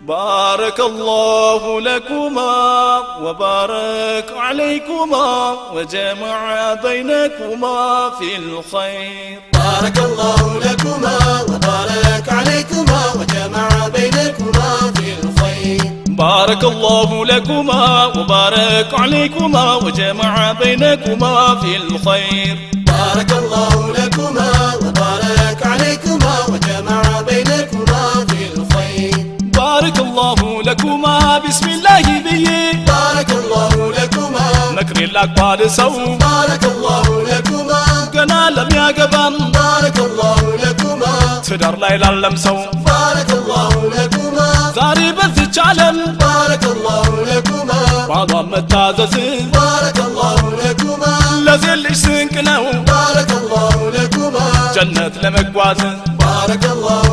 بارك الله لكما وبارك عليكما وجمع بينكما في الخير. بارك الله لكما وبارك عليكما وجمع بينكما في الخير. بارك الله لكما وبارك عليكما وجمع بينكما في الخير. ባረከላሁ ለኩማ ቢስሚላሂ ብዬ ባረከላሁ ለኩማ መክሬን ላቋል ሰው ባረከላሁ ለኩማ ገና ለሚያገባም ባረከላሁ ለኩማ ትዳር ላይ ላለም ሰው ባረከላሁ ለኩማ ዛሬ በዚች ዓለም ባረከላሁ ለኩማ ባሏን መታዘዝ ባረከላሁ ለኩማ ለዚህ ልጅ ስንቅ ነው ባረከላሁ ለኩማ ጀነት ለመጓዝ ባረከላሁ